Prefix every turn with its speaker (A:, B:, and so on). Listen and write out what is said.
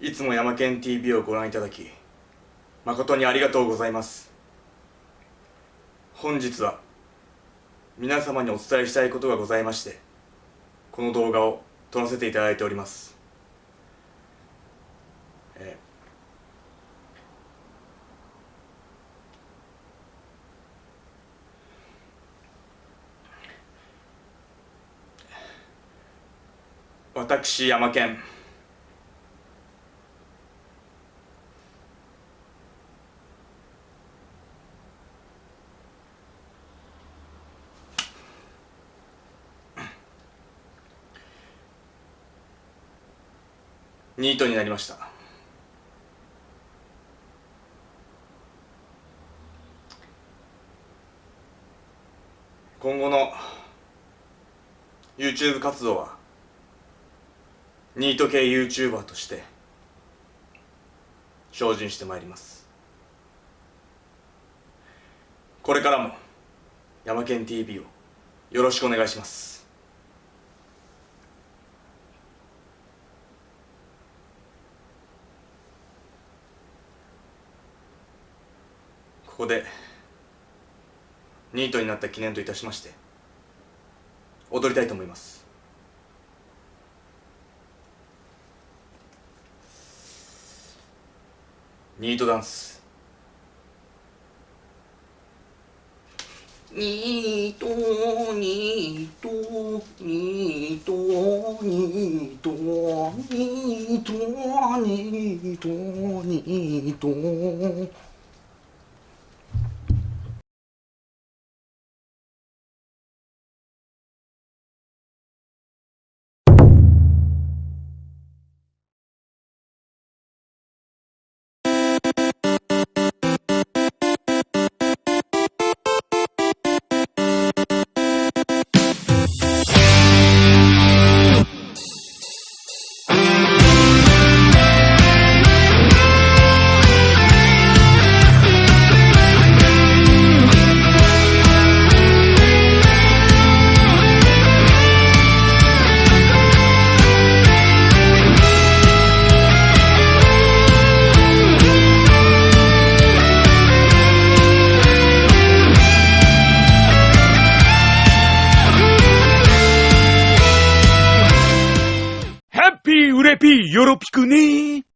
A: いつも山県 TV をご覧いただき誠にありがとうございます。本日は皆様にお伝えしたいことがございましてこの動画を撮らせていただいております。えー私山県ニートになりました。今後の YouTube 活動はニート系 YouTuber として精進してまいります。これからも山県 TV をよろしくお願いします。ここでニートになった記念といたしまして踊りたいと思います。ニートダンス。
B: ニートニートニートニートニートニートニート。
C: ピー、うれぴー、よろぴくね